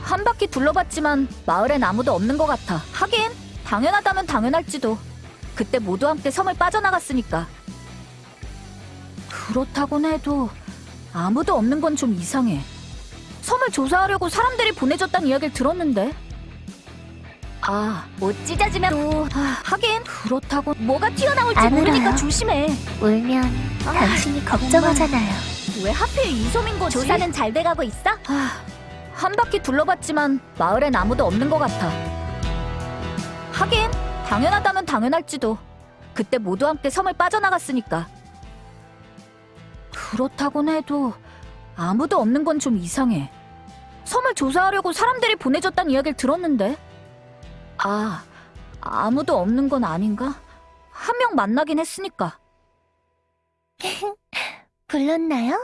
한 바퀴 둘러봤지만 마을엔 아무도 없는 것 같아. 하긴 당연하다면 당연할지도. 그때 모두 함께 섬을 빠져나갔으니까. 그렇다곤 해도 아무도 없는 건 좀 이상해. 섬을 조사하려고 사람들이 보내줬다는 이야기를 들었는데. 아, 못 찢어지면 또 아, 하긴 그렇다고 뭐가 튀어나올지 안 모르니까. 조심해. 울면 아, 당신이 걱정하잖아요. 왜 하필 이 섬인 거지? 조사는 잘 돼가고 있어? 한 바퀴 둘러봤지만 마을엔 아무도 없는 것 같아. 하긴 당연하다면 당연할지도. 그때 모두 함께 섬을 빠져나갔으니까. 그렇다곤 해도 아무도 없는 건 좀 이상해. 섬을 조사하려고 사람들이 보내줬다는 이야기를 들었는데. 아, 아무도 없는 건 아닌가? 한 명 만나긴 했으니까. 불렀나요?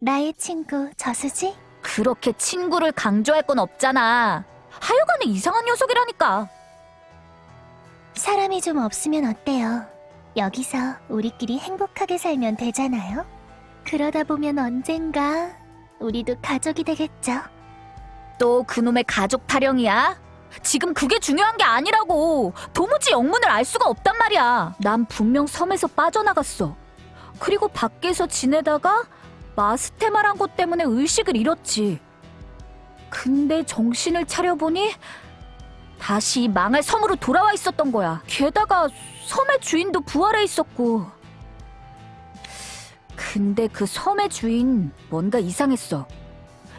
나의 친구 저수지? 그렇게 친구를 강조할 건 없잖아. 하여간에 이상한 녀석이라니까. 사람이 좀 없으면 어때요? 여기서 우리끼리 행복하게 살면 되잖아요? 그러다 보면 언젠가 우리도 가족이 되겠죠? 또 그놈의 가족 타령이야? 지금 그게 중요한 게 아니라고. 도무지 영문을 알 수가 없단 말이야. 난 분명 섬에서 빠져나갔어. 그리고 밖에서 지내다가 마스테마란 것 때문에 의식을 잃었지. 근데 정신을 차려보니 다시 이 망할 섬으로 돌아와 있었던 거야. 게다가 섬의 주인도 부활해 있었고. 근데 그 섬의 주인 뭔가 이상했어.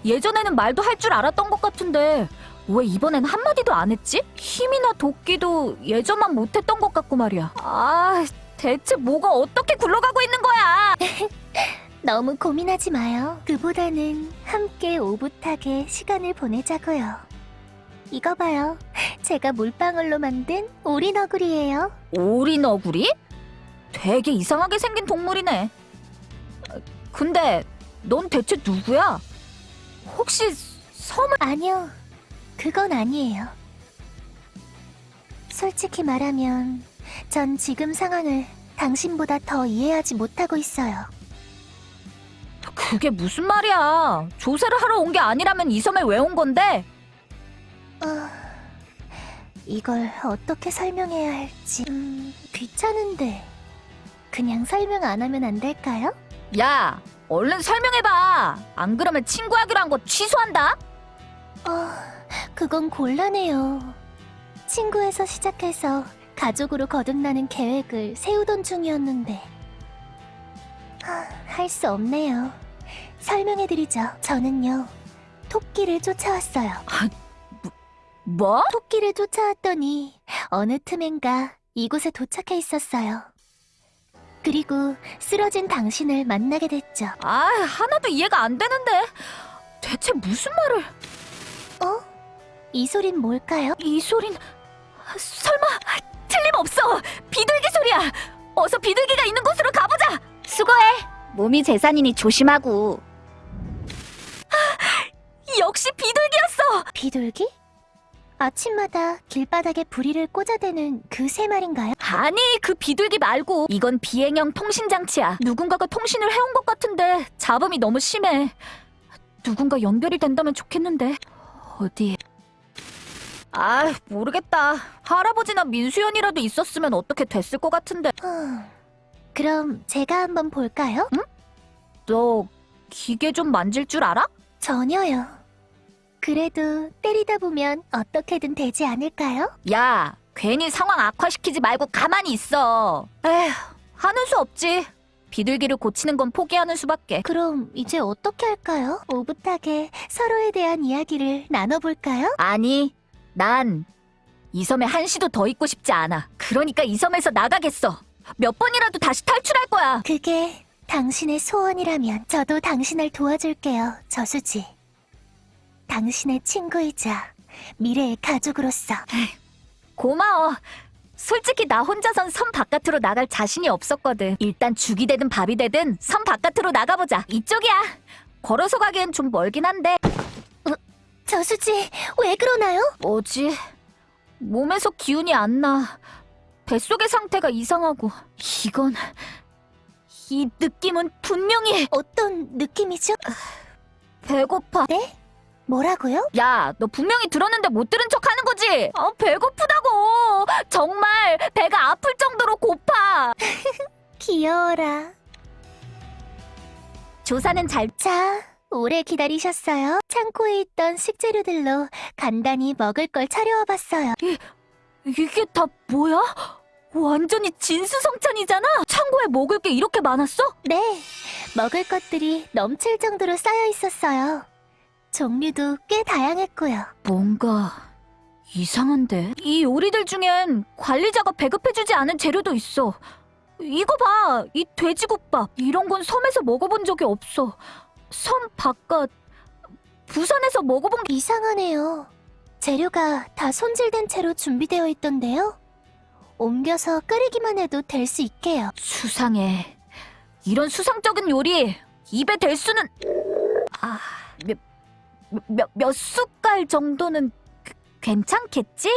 예전에는 말도 할 줄 알았던 것 같은데 왜 이번엔 한마디도 안 했지? 힘이나 도끼도 예전만 못했던 것 같고 말이야. 아, 대체 뭐가 어떻게 굴러가고 있는 거야? 너무 고민하지 마요. 그보다는 함께 오붓하게 시간을 보내자고요. 이거 봐요. 제가 물방울로 만든 오리너구리예요. 오리너구리? 되게 이상하게 생긴 동물이네. 어, 근데 넌 대체 누구야? 혹시 섬을 아니요. 그건 아니에요. 솔직히 말하면 전 지금 상황을 당신보다 더 이해하지 못하고 있어요. 그게 무슨 말이야? 조사를 하러 온 게 아니라면 이 섬에 왜 온 건데? 어... 이걸 어떻게 설명해야 할지 음, 귀찮은데 그냥 설명 안 하면 안 될까요? 야, 얼른 설명해봐. 안 그러면 친구하기로 한 거 취소한다. 어, 그건 곤란해요. 친구에서 시작해서 가족으로 거듭나는 계획을 세우던 중이었는데 할 수 없네요. 설명해드리죠. 저는요 토끼를 쫓아왔어요. 뭐? 토끼를 쫓아왔더니 어느 틈엔가 이곳에 도착해 있었어요. 그리고 쓰러진 당신을 만나게 됐죠. 아, 하나도 이해가 안 되는데. 대체 무슨 말을? 어? 이 소린 뭘까요? 이 소린 설마 틀림없어. 비둘기 소리야. 어서 비둘기가 있는 곳으로 가보자. 수고해. 몸이 재산이니 조심하고. 역시 비둘기였어. 비둘기? 아침마다 길바닥에 부리를 꽂아대는 그 새 말인가요? 아니, 그 비둘기 말고 이건 비행형 통신 장치야. 누군가가 통신을 해온 것 같은데 잡음이 너무 심해. 누군가 연결이 된다면 좋겠는데 어디? 아, 모르겠다. 할아버지나 민수연이라도 있었으면 어떻게 됐을 것 같은데. 흠, 그럼 제가 한번 볼까요? 너 기계 좀 만질 줄 알아? 전혀요. 그래도 때리다 보면 어떻게든 되지 않을까요? 야, 괜히 상황 악화시키지 말고 가만히 있어. 에휴, 하는 수 없지. 비둘기를 고치는 건 포기하는 수밖에. 그럼 이제 어떻게 할까요? 오붓하게 서로에 대한 이야기를 나눠볼까요? 아니, 난 이 섬에 한시도 더 있고 싶지 않아. 그러니까 이 섬에서 나가겠어. 몇 번이라도 다시 탈출할 거야. 그게 당신의 소원이라면 저도 당신을 도와줄게요, 저수지. 당신의 친구이자 미래의 가족으로서. 고마워. 솔직히 나 혼자선 섬 바깥으로 나갈 자신이 없었거든. 일단 죽이 되든 밥이 되든 섬 바깥으로 나가보자. 이쪽이야. 걸어서 가기엔 좀 멀긴 한데. 저수지, 왜 그러나요? 뭐지? 몸에서 기운이 안 나. 뱃속의 상태가 이상하고. 이건... 이 느낌은 분명히 어떤 느낌이죠? 배고파. 네? 뭐라고요? 야, 너 분명히 들었는데 못 들은 척 하는 거지? 아, 배고프다고. 정말 배가 아플 정도로 고파. 귀여워라. 조사는 잘 자, 오래 기다리셨어요. 창고에 있던 식재료들로 간단히 먹을 걸 차려와봤어요. 이게 다 뭐야? 완전히 진수성찬이잖아. 창고에 먹을 게 이렇게 많았어? 네, 먹을 것들이 넘칠 정도로 쌓여 있었어요. 종류도 꽤 다양했고요. 뭔가 이상한데? 이 요리들 중엔 관리자가 배급해주지 않은 재료도 있어. 이거 봐, 이 돼지국밥. 이런 건 섬에서 먹어본 적이 없어. 섬 바깥, 부산에서 먹어본 게 이상하네요. 재료가 다 손질된 채로 준비되어 있던데요. 옮겨서 끓이기만 해도 될 수 있게요. 수상해. 이런 수상적인 요리 입에 댈 수는 아, 몇, 몇, 몇 숟갈 정도는 그- 괜찮겠지?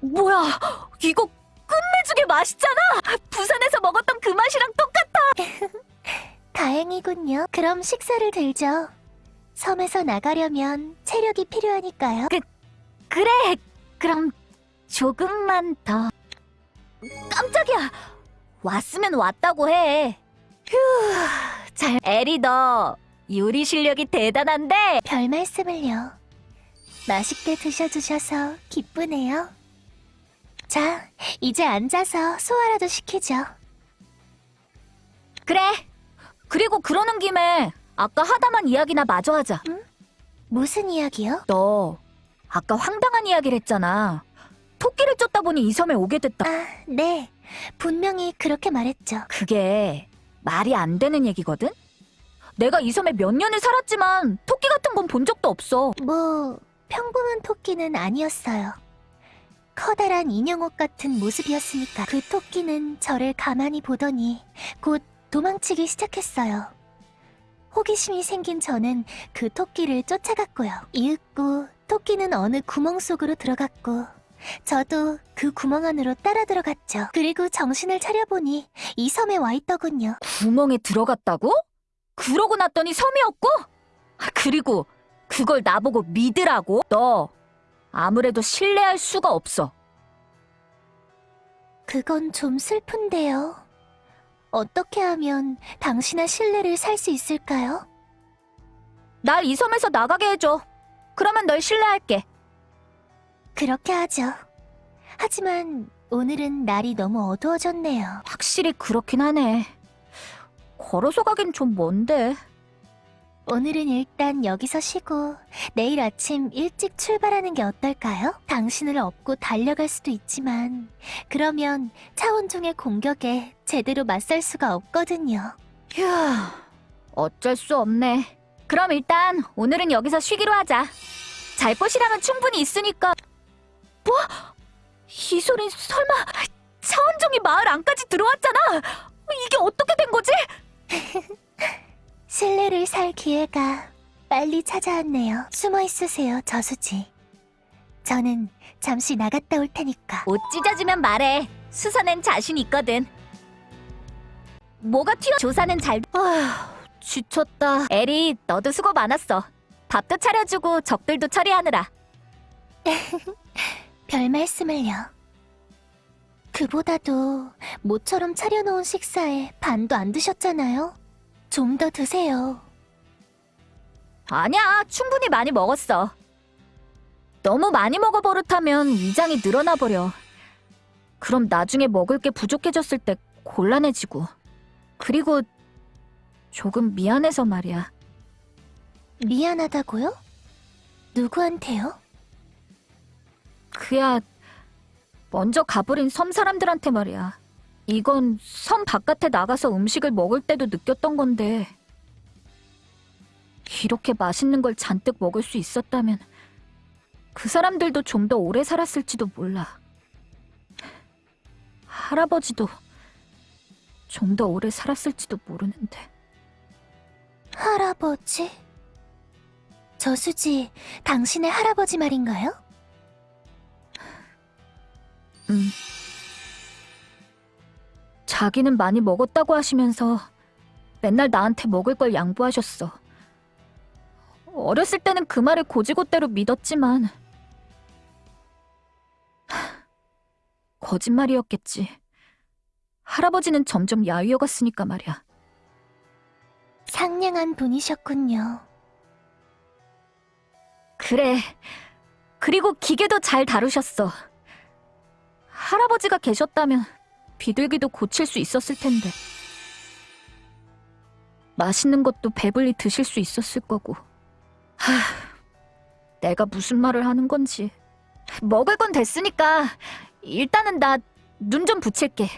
뭐야, 이거 끝내주게 맛있잖아! 부산에서 먹었던 그 맛이랑 똑같아! 다행이군요. 그럼 식사를 들죠. 섬에서 나가려면 체력이 필요하니까요. 그래, 그럼 조금만 더. 깜짝이야! 왔으면 왔다고 해. 휴, 잘. 에리, 너 요리 실력이 대단한데? 별 말씀을요. 맛있게 드셔주셔서 기쁘네요. 자, 이제 앉아서 소화라도 시키죠. 그래. 그리고 그러는 김에 아까 하다만 이야기나 마저 하자. 무슨 이야기요? 너 아까 황당한 이야기를 했잖아. 토끼를 쫓다 보니 이 섬에 오게 됐다. 아, 네. 분명히 그렇게 말했죠. 그게 말이 안 되는 얘기거든? 내가 이 섬에 몇 년을 살았지만 토끼 같은 건 본 적도 없어. 뭐, 평범한 토끼는 아니었어요. 커다란 인형옷 같은 모습이었으니까 그 토끼는 저를 가만히 보더니 곧 도망치기 시작했어요. 호기심이 생긴 저는 그 토끼를 쫓아갔고요. 이윽고 토끼는 어느 구멍 속으로 들어갔고 저도 그 구멍 안으로 따라 들어갔죠. 그리고 정신을 차려보니 이 섬에 와 있더군요. 구멍에 들어갔다고? 그러고 났더니 섬이었고? 아, 그리고 그걸 나보고 믿으라고? 너 아무래도 신뢰할 수가 없어. 그건 좀 슬픈데요. 어떻게 하면 당신의 신뢰를 살 수 있을까요? 날 이 섬에서 나가게 해줘. 그러면 널 신뢰할게. 그렇게 하죠. 하지만 오늘은 날이 너무 어두워졌네요. 확실히 그렇긴 하네. 걸어서 가긴 좀 먼데. 오늘은 일단 여기서 쉬고 내일 아침 일찍 출발하는 게 어떨까요? 당신을 업고 달려갈 수도 있지만 그러면 차원종의 공격에 제대로 맞설 수가 없거든요. 휴, 어쩔 수 없네. 그럼 일단 오늘은 여기서 쉬기로 하자. 잘 곳이라면 충분히 있으니까. 뭐? 이 소린 설마 차원종이 마을 안까지 들어왔잖아. 이게 어떻게 된 거지? 신뢰를 살 기회가 빨리 찾아왔네요. 숨어 있으세요, 저수지. 저는 잠시 나갔다 올 테니까. 옷 찢어지면 말해. 수사는 자신 있거든. 뭐가 튀어? 조사는 잘. 아, 지쳤다. 에리, 너도 수고 많았어. 밥도 차려주고 적들도 처리하느라. 별 말씀을요. 그보다도 모처럼 차려놓은 식사에 반도 안 드셨잖아요. 좀 더 드세요. 아니야, 충분히 많이 먹었어. 너무 많이 먹어 버릇하면 위장이 늘어나 버려. 그럼 나중에 먹을 게 부족해졌을 때 곤란해지고. 그리고 조금 미안해서 말이야. 미안하다고요? 누구한테요? 그야 먼저 가버린 섬 사람들한테 말이야. 이건 섬 바깥에 나가서 음식을 먹을 때도 느꼈던 건데 이렇게 맛있는 걸 잔뜩 먹을 수 있었다면 그 사람들도 좀 더 오래 살았을지도 몰라. 할아버지도 좀 더 오래 살았을지도 모르는데. 할아버지? 저수지, 당신의 할아버지 말인가요? 음. 자기는 많이 먹었다고 하시면서 맨날 나한테 먹을 걸 양보하셨어. 어렸을 때는 그 말을 고지고대로 믿었지만 하, 거짓말이었겠지. 할아버지는 점점 야위어갔으니까 말이야. 상냥한 분이셨군요. 그래. 그리고 기계도 잘 다루셨어. 할아버지가 계셨다면 비둘기도 고칠 수 있었을 텐데. 맛있는 것도 배불리 드실 수 있었을 거고. 하, 내가 무슨 말을 하는 건지. 먹을 건 됐으니까 일단은 나 눈 좀 붙일게.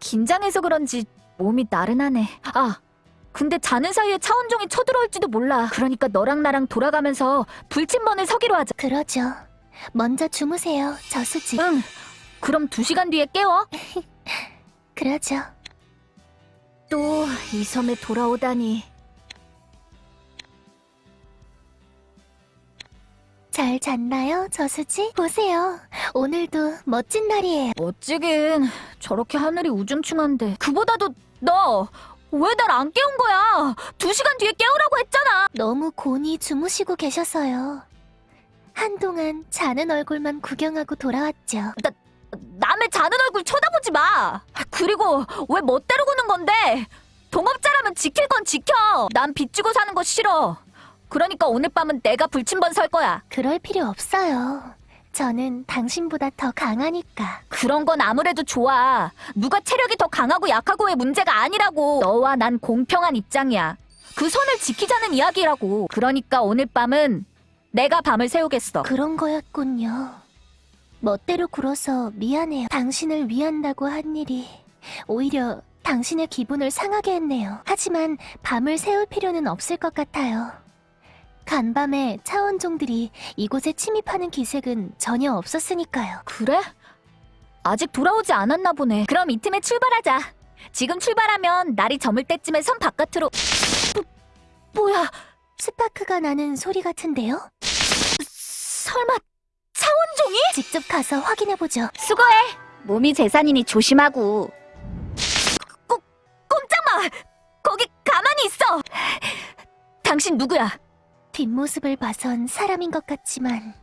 긴장해서 그런지 몸이 나른하네. 아, 근데 자는 사이에 차원종이 쳐들어올지도 몰라. 그러니까 너랑 나랑 돌아가면서 불침번을 서기로 하자. 그러죠. 먼저 주무세요, 저수지. 응. 그럼 두 시간 뒤에 깨워. 그러죠. 또 이 섬에 돌아오다니. 잘 잤나요, 저수지? 보세요. 오늘도 멋진 날이에요. 멋지긴 저렇게 하늘이 우중충한데. 그보다도 너 왜 날 안 깨운 거야? 두 시간 뒤에 깨우라고 했잖아. 너무 곤히 주무시고 계셔서요. 한동안 자는 얼굴만 구경하고 돌아왔죠. 남의 자는 얼굴 쳐다보지 마. 그리고 왜 멋대로 구는 건데? 동업자라면 지킬 건 지켜. 난 빚지고 사는 거 싫어. 그러니까 오늘 밤은 내가 불침번 설 거야. 그럴 필요 없어요. 저는 당신보다 더 강하니까. 그런 건 아무래도 좋아. 누가 체력이 더 강하고 약하고의 문제가 아니라고. 너와 난 공평한 입장이야. 그 선을 지키자는 이야기라고. 그러니까 오늘 밤은 내가 밤을 새우겠어. 그런 거였군요. 멋대로 굴어서 미안해요. 당신을 위한다고 한 일이 오히려 당신의 기분을 상하게 했네요. 하지만 밤을 새울 필요는 없을 것 같아요. 간밤에 차원종들이 이곳에 침입하는 기색은 전혀 없었으니까요. 그래? 아직 돌아오지 않았나 보네. 그럼 이 틈에 출발하자. 지금 출발하면 날이 저물 때쯤에 섬 바깥으로. 뭐, 뭐야? 스파크가 나는 소리 같은데요? 설마 차원종이? 직접 가서 확인해보죠. 수고해. 몸이 재산이니 조심하고. 꼼, 꼼짝 마! 거기 가만히 있어! 당신 누구야? 뒷모습을 봐선 사람인 것 같지만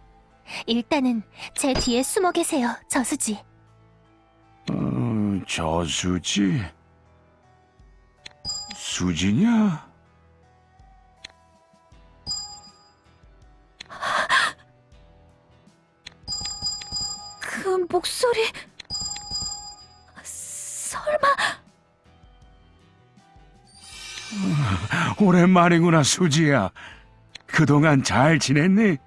일단은 제 뒤에 숨어 계세요, 저수지. 어, 저수지? 수지냐? 목소리... 설마... 오랜만이구나, 수지야. 그동안 잘 지냈니?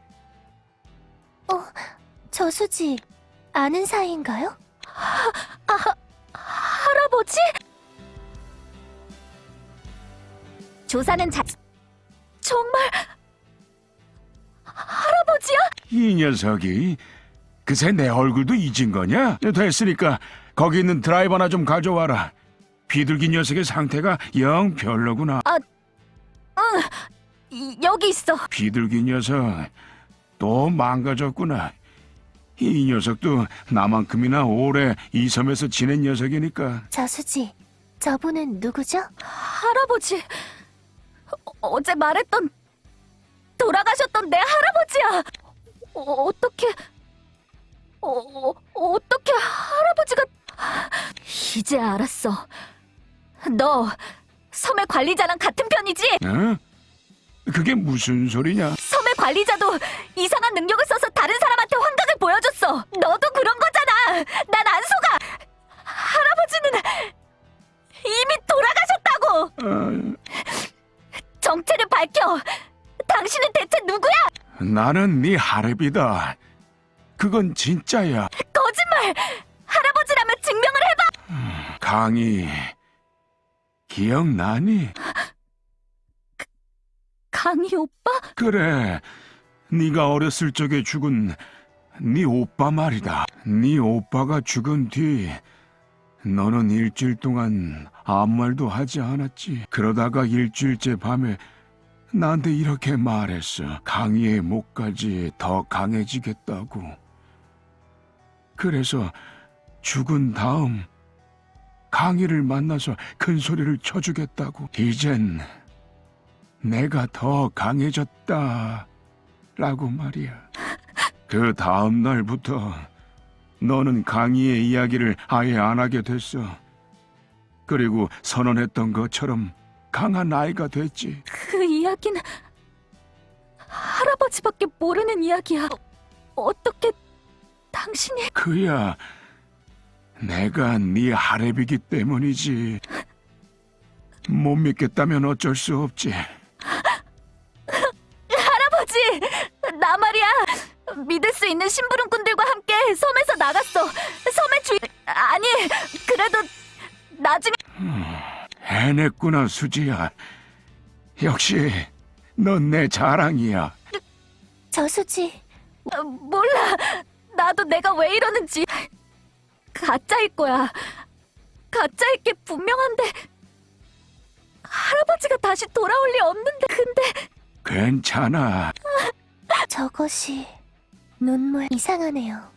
저수지 아는 사이인가요? 할아버지? 조사는 자... 정말... 할아버지야? 이 녀석이 그새 내 얼굴도 잊은 거냐? 됐으니까 거기 있는 드라이버나 좀 가져와라. 비둘기 녀석의 상태가 영 별로구나. 이- 여기 있어. 비둘기 녀석 또 망가졌구나. 이 녀석도 나만큼이나 오래 이 섬에서 지낸 녀석이니까 저수지, 저분은 누구죠? 할아버지. 어, 어제 말했던 돌아가셨던 내 할아버지야. 어, 어떻게 어, 어, 어떻게 할아버지가 이제 알았어. 너 섬의 관리자랑 같은 편이지? 어? 그게 무슨 소리냐? 섬의 관리자도 이상한 능력을 써서 다른 사람한테 환각을 보여줬어. 너도 그런 거잖아. 난 안 속아. 할아버지는 이미 돌아가셨다고. 어, 정체를 밝혀. 당신은 대체 누구야? 나는 네 하랩이다. 그건 진짜야. 거짓말. 할아버지라면 증명을 해봐. 강희 기억나니? 강희 오빠? 그래. 네가 어렸을 적에 죽은 네 오빠 말이다. 네 오빠가 죽은 뒤 너는 일주일 동안 아무 말도 하지 않았지. 그러다가 일주일째 밤에 나한테 이렇게 말했어. 강희의 목까지 더 강해지겠다고. 그래서 죽은 다음 강희를 만나서 큰 소리를 쳐주겠다고. 이젠 내가 더 강해졌다. 라고 말이야. 그 다음 날부터 너는 강희의 이야기를 아예 안 하게 됐어. 그리고 선언했던 것처럼 강한 아이가 됐지. 그 이야기는 할아버지밖에 모르는 이야기야. 어, 어떻게 당신이 그야 내가 네 하랩이기 때문이지. 못 믿겠다면 어쩔 수 없지. 할아버지 나 말이야 믿을 수 있는 심부름꾼들과 함께 섬에서 나갔어 섬의 주인 아니 그래도 나중에 해냈구나 수지야. 역시 넌 내 자랑이야. 저수지, 어, 몰라 나도 내가 왜 이러는지 가짜일 거야 가짜일 게 분명한데 할아버지가 다시 돌아올 리 없는데 근데 괜찮아. 저것이 눈물 이상하네요.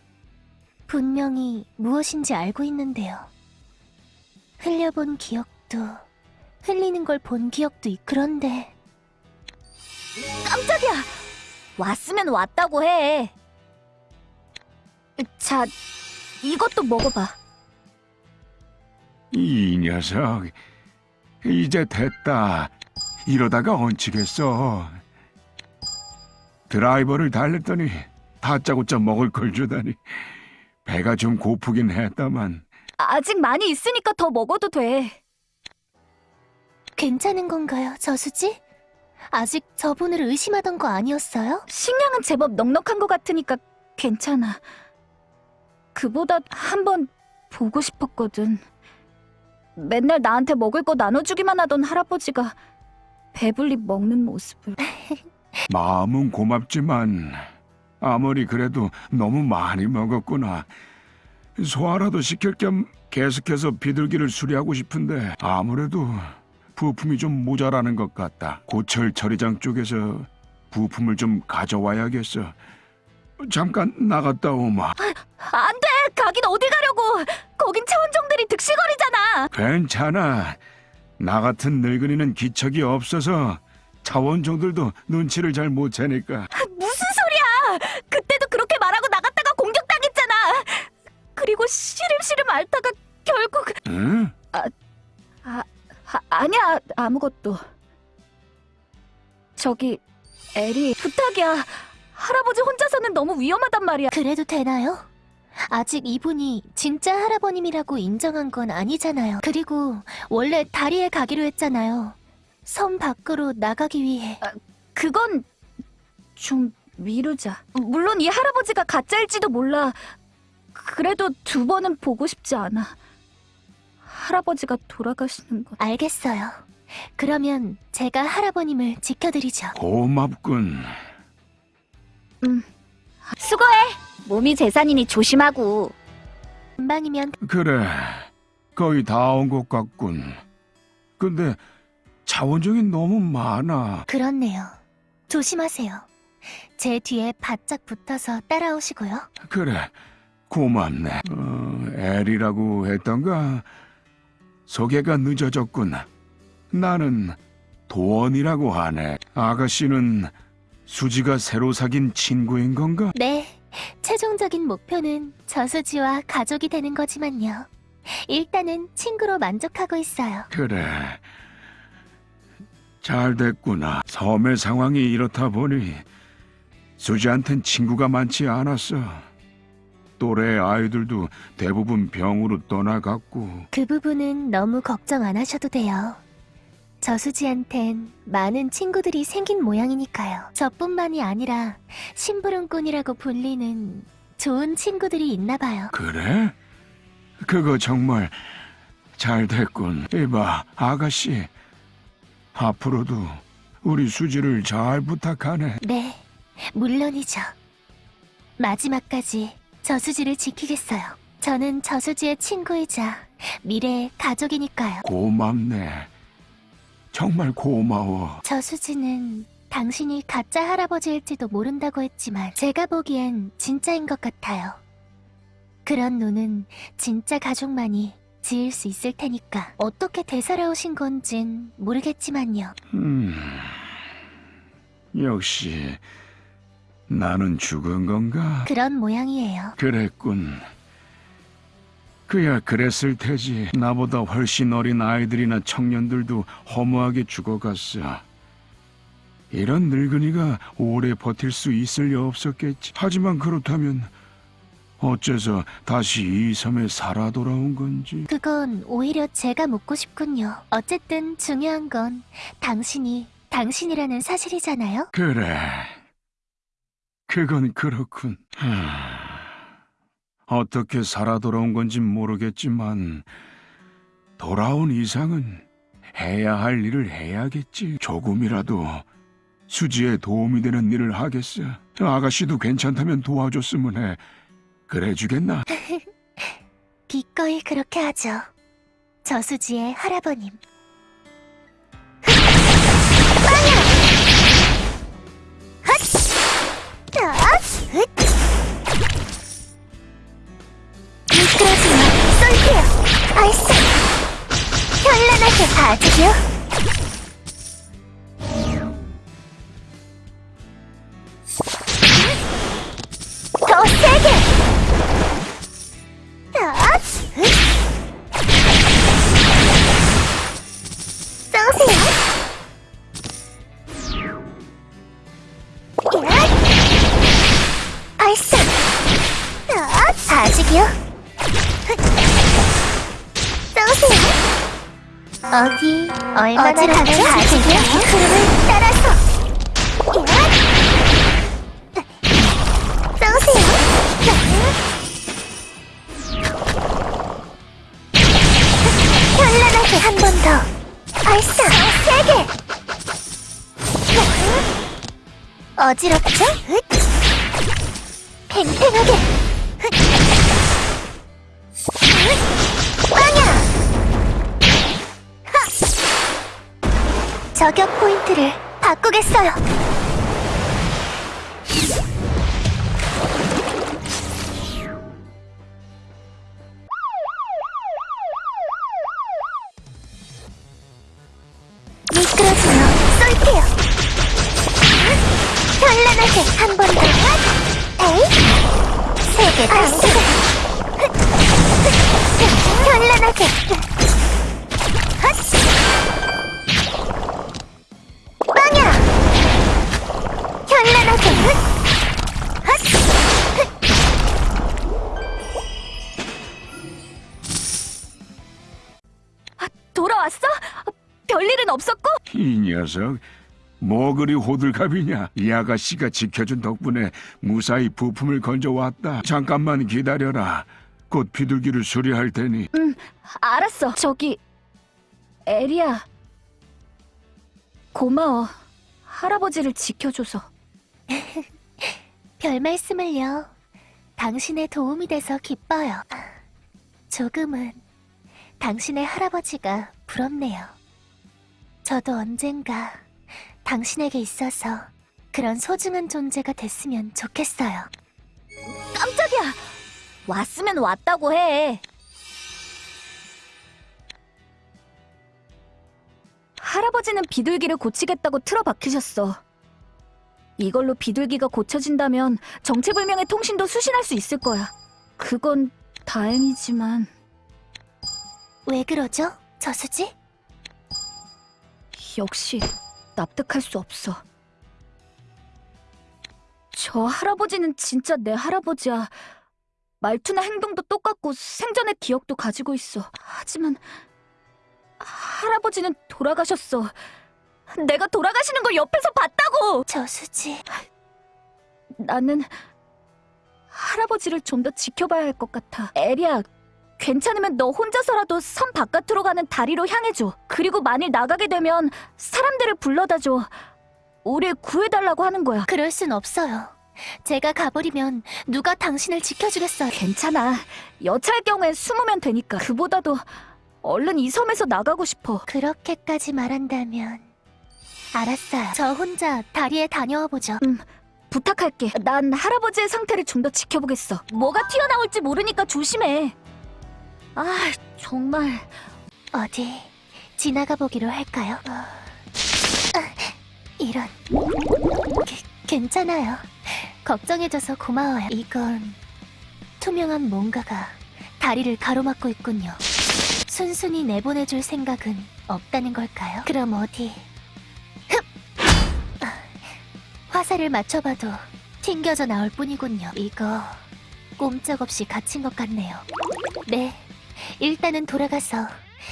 분명히 무엇인지 알고 있는데요. 흘려본 기억도 흘리는 걸 본 기억도 있. 그런데 깜짝이야 왔으면 왔다고 해 자, 이것도 먹어봐. 이 녀석 이제 됐다. 이러다가 얹히겠어. 드라이버를 달랬더니 다짜고짜 먹을 걸 주다니 배가 좀 고프긴 했다만 아직 많이 있으니까 더 먹어도 돼. 괜찮은 건가요, 저수지? 아직 저분을 의심하던 거 아니었어요? 식량은 제법 넉넉한 것 같으니까 괜찮아. 그보다 한 번 보고 싶었거든. 맨날 나한테 먹을 거 나눠주기만 하던 할아버지가 배불리 먹는 모습을. 마음은 고맙지만 아무리 그래도 너무 많이 먹었구나. 소화라도 시킬 겸 계속해서 비둘기를 수리하고 싶은데 아무래도 부품이 좀 모자라는 것 같다. 고철 처리장 쪽에서 부품을 좀 가져와야겠어. 잠깐 나갔다 오마. 안 돼! 가긴 어디 가려고! 거긴 차원종들이 득실거리잖아! 괜찮아. 나 같은 늙은이는 기척이 없어서 차원종들도 눈치를 잘 못 채니까. 무슨 소리야! 그때도 그렇게 말하고 나갔다가 공격당했잖아! 그리고 시름시름 앓다가 결국... 응? 아, 아니야, 아무것도. 저기, 에리, 부탁이야. 할아버지 혼자서는 너무 위험하단 말이야. 그래도 되나요? 아직 이분이 진짜 할아버님이라고 인정한 건 아니잖아요. 그리고 원래 다리에 가기로 했잖아요. 섬 밖으로 나가기 위해. 그건 좀 미루자. 물론 이 할아버지가 가짜일지도 몰라. 그래도 두 번은 보고 싶지 않아. 할아버지가 돌아가시는 건. 알겠어요. 그러면 제가 할아버님을 지켜드리죠. 고맙군. 수고해. 몸이 재산이니 조심하고. 금방이면 그래, 거의 다 온 것 같군. 근데 차원종이 너무 많아. 그렇네요. 조심하세요. 제 뒤에 바짝 붙어서 따라오시고요. 그래, 고맙네. 어, 엘이라고 했던가? 소개가 늦어졌군. 나는 도원이라고 하네. 아가씨는 수지가 새로 사귄 친구인 건가? 네, 최종적인 목표는 저수지와 가족이 되는 거지만요. 일단은 친구로 만족하고 있어요. 그래. 잘 됐구나. 섬의 상황이 이렇다 보니 수지한텐 친구가 많지 않았어. 또래 아이들도 대부분 병으로 떠나갔고 그 부분은 너무 걱정 안 하셔도 돼요. 저수지한텐 많은 친구들이 생긴 모양이니까요. 저뿐만이 아니라 심부름꾼이라고 불리는 좋은 친구들이 있나 봐요. 그래? 그거 정말 잘 됐군. 이봐, 아가씨. 앞으로도 우리 수지를 잘 부탁하네. 네, 물론이죠. 마지막까지 저수지를 지키겠어요. 저는 저수지의 친구이자 미래의 가족이니까요. 고맙네. 정말 고마워. 저수지는 당신이 가짜 할아버지일지도 모른다고 했지만 제가 보기엔 진짜인 것 같아요. 그런 눈은 진짜 가족만이 지을 수 있을 테니까 어떻게 되살아오신 건진 모르겠지만요. 음, 역시 나는 죽은 건가? 그런 모양이에요. 그랬군. 그야 그랬을 테지. 나보다 훨씬 어린 아이들이나 청년들도 허무하게 죽어갔어. 이런 늙은이가 오래 버틸 수 있을 리 없었겠지. 하지만 그렇다면 어째서 다시 이 섬에 살아 돌아온 건지. 그건 오히려 제가 묻고 싶군요. 어쨌든 중요한 건 당신이 당신이라는 사실이잖아요. 그래. 그건 그렇군. 하... 어떻게 살아 돌아온 건진 모르겠지만 돌아온 이상은 해야 할 일을 해야겠지. 조금이라도 수지에 도움이 되는 일을 하겠어. 아가씨도 괜찮다면 도와줬으면 해. 그래 주겠나? 기꺼이 그렇게 하죠. 저수지의 할아버님. 현란 발사. 세게. 어지럽죠? 팽팽하게. 빵야. 저격 포인트를 바꾸겠어요. 돌아왔어? 별일은 없었고? 이 녀석 뭐 그리 호들갑이냐? 이 아가씨가 지켜준 덕분에 무사히 부품을 건져왔다. 잠깐만 기다려라. 곧 비둘기를 수리할 테니. 알았어. 저기 에리야. 고마워. 할아버지를 지켜줘서. 별 말씀을요. 당신의 도움이 돼서 기뻐요. 조금은 당신의 할아버지가 부럽네요. 저도 언젠가 당신에게 있어서 그런 소중한 존재가 됐으면 좋겠어요. 깜짝이야. 왔으면 왔다고 해. 할아버지는 비둘기를 고치겠다고 틀어박히셨어. 이걸로 비둘기가 고쳐진다면 정체불명의 통신도 수신할 수 있을 거야. 그건 다행이지만 왜 그러죠? 저수지? 역시 납득할 수 없어. 저 할아버지는 진짜 내 할아버지야. 말투나 행동도 똑같고 생전의 기억도 가지고 있어. 하지만 할아버지는 돌아가셨어. 내가 돌아가시는 걸 옆에서 봤다고! 저수지. 나는 할아버지를 좀 더 지켜봐야 할 것 같아. 에리야, 괜찮으면 너 혼자서라도 섬 바깥으로 가는 다리로 향해줘. 그리고 만일 나가게 되면 사람들을 불러다 줘. 우릴 구해달라고 하는 거야. 그럴 순 없어요. 제가 가버리면 누가 당신을 지켜주겠어요. 괜찮아. 여차할 경우엔 숨으면 되니까. 그보다도 얼른 이 섬에서 나가고 싶어. 그렇게까지 말한다면 알았어요. 저 혼자 다리에 다녀와 보죠. 부탁할게. 난 할아버지의 상태를 좀 더 지켜보겠어. 뭐가 튀어나올지 모르니까 조심해. 아, 정말. 어디 지나가 보기로 할까요? 아, 이런 괜찮아요. 걱정해줘서 고마워요. 이건 투명한 뭔가가 다리를 가로막고 있군요. 순순히 내보내줄 생각은 없다는 걸까요? 그럼 어디? 흡! 아, 화살을 맞춰봐도 튕겨져 나올 뿐이군요. 이거 꼼짝없이 갇힌 것 같네요. 네, 일단은 돌아가서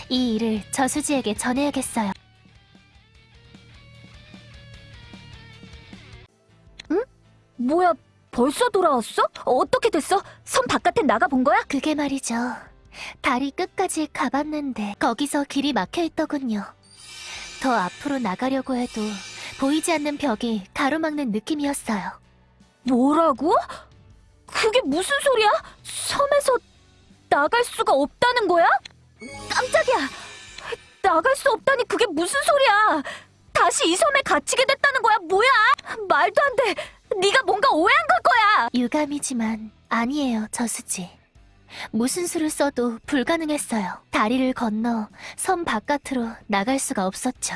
이 일을 저수지에게 전해야겠어요. 뭐야, 벌써 돌아왔어? 어떻게 됐어? 섬 바깥에 나가 본 거야? 그게 말이죠. 다리 끝까지 가봤는데 거기서 길이 막혀 있더군요. 더 앞으로 나가려고 해도 보이지 않는 벽이 가로막는 느낌이었어요. 뭐라고? 그게 무슨 소리야? 섬에서 나갈 수가 없다는 거야? 깜짝이야! 나갈 수 없다니 그게 무슨 소리야? 다시 이 섬에 갇히게 됐다는 거야? 뭐야? 말도 안 돼! 네가 뭔가 오해한 걸 거야! 유감이지만 아니에요, 저수지. 무슨 수를 써도 불가능했어요. 다리를 건너 섬 바깥으로 나갈 수가 없었죠.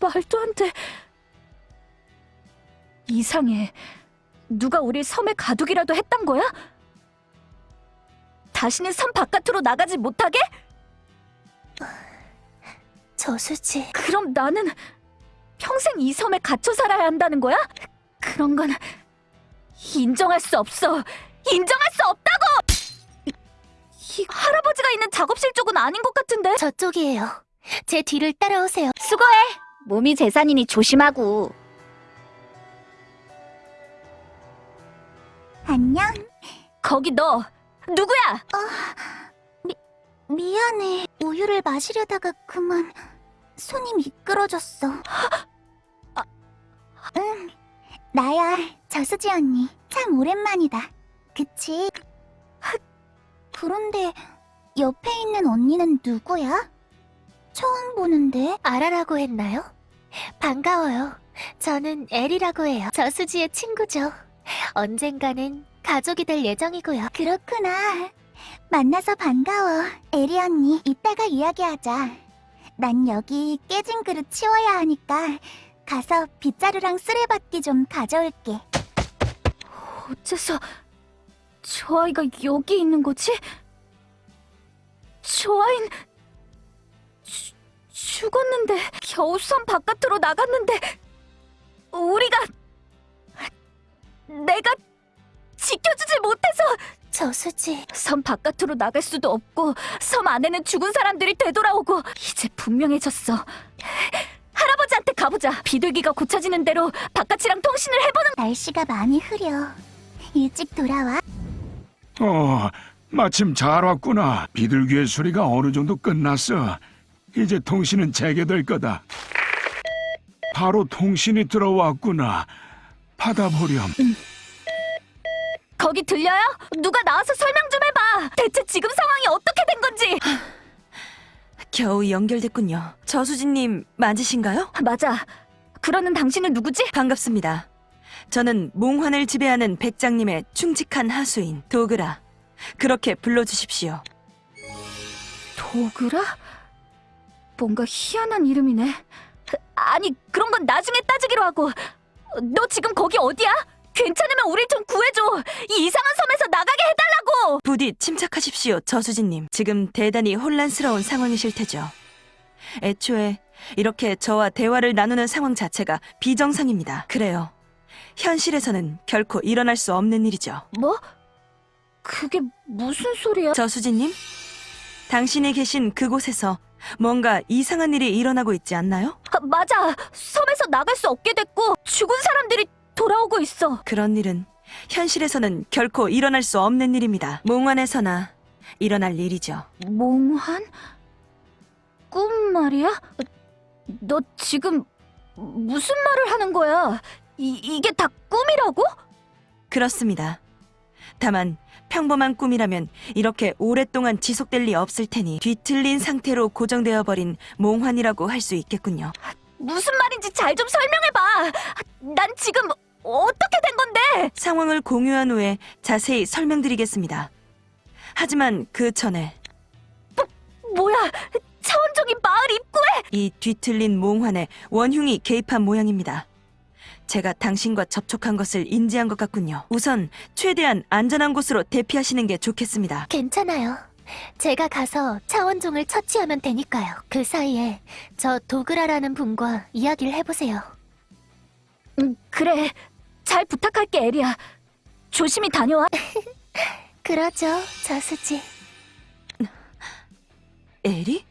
말도 안 돼. 이상해. 누가 우리 섬에 가두기라도 했단 거야? 다시는 섬 바깥으로 나가지 못하게? 저수지. 그럼 나는 평생 이 섬에 갇혀 살아야 한다는 거야? 그런 건 인정할 수 없어. 인정할 수 없다고! 이, 이 할아버지가 있는 작업실 쪽은 아닌 것 같은데? 저쪽이에요. 제 뒤를 따라오세요. 수고해. 몸이 재산이니 조심하고. 안녕. 거기 너 누구야? 미안해. 우유를 마시려다가 그만 손이 미끄러졌어. 응, 나야. 저수지 언니. 참 오랜만이다. 그치? 그런데 옆에 있는 언니는 누구야? 처음 보는데. 아라라고 했나요? 반가워요. 저는 엘이라고 해요. 저수지의 친구죠. 언젠가는 가족이 될 예정이고요. 그렇구나. 만나서 반가워. 에리 언니, 이따가 이야기하자. 난 여기 깨진 그릇 치워야 하니까 가서 빗자루랑 쓰레받기 좀 가져올게. 어째서 저 아이가 여기 있는 거지? 저 아인 죽- 죽었는데 겨우 섬 바깥으로 나갔는데 우리가 내가 지켜주지 못해서 저수지. 섬 바깥으로 나갈 수도 없고 섬 안에는 죽은 사람들이 되돌아오고 이제 분명해졌어. 할아버지한테 가보자. 비둘기가 고쳐지는 대로 바깥이랑 통신을 해보는. 날씨가 많이 흐려. 일찍 돌아와. 어, 마침 잘 왔구나. 비둘기의 수리가 어느 정도 끝났어. 이제 통신은 재개될 거다. 바로 통신이 들어왔구나. 받아보렴. 거기 들려요? 누가 나와서 설명 좀 해봐. 대체 지금 상황이 어떻게 된 건지. 겨우 연결됐군요. 저수진님 맞으신가요? 맞아. 그러는 당신은 누구지? 반갑습니다. 저는 몽환을 지배하는 백장님의 충직한 하수인 도그라. 그렇게 불러주십시오. 도그라? 뭔가 희한한 이름이네. 아니, 그런 건 나중에 따지기로 하고. 너 지금 거기 어디야? 괜찮으면 우릴 좀 구해줘. 이 이상한 섬에서 나가게 해달라고. 부디 침착하십시오, 저수진님. 지금 대단히 혼란스러운 상황이실 테죠. 애초에 이렇게 저와 대화를 나누는 상황 자체가 비정상입니다. 그래요. 현실에서는 결코 일어날 수 없는 일이죠. 뭐? 그게 무슨 소리야? 저수진님, 당신이 계신 그곳에서 뭔가 이상한 일이 일어나고 있지 않나요? 아, 맞아. 섬에서 나갈 수 없게 됐고 죽은 사람들이 돌아오고 있어. 그런 일은 현실에서는 결코 일어날 수 없는 일입니다. 몽환에서나 일어날 일이죠. 몽환? 꿈 말이야? 너 지금 무슨 말을 하는 거야? 이, 이게 다 꿈이라고? 그렇습니다. 다만 평범한 꿈이라면 이렇게 오랫동안 지속될 리 없을 테니 뒤틀린 상태로 고정되어 버린 몽환이라고 할 수 있겠군요. 무슨 말인지 잘 좀 설명해봐. 난 지금 어떻게 된 건데? 상황을 공유한 후에 자세히 설명드리겠습니다. 하지만 그 전에 뭐야? 차원종이 마을 입구에? 이 뒤틀린 몽환에 원흉이 개입한 모양입니다. 제가 당신과 접촉한 것을 인지한 것 같군요. 우선 최대한 안전한 곳으로 대피하시는 게 좋겠습니다. 괜찮아요. 제가 가서 차원종을 처치하면 되니까요. 그 사이에 저 도그라라는 분과 이야기를 해보세요. 응, 그래. 잘 부탁할게, 에리야. 조심히 다녀와. 그러죠, 저수지. 에리?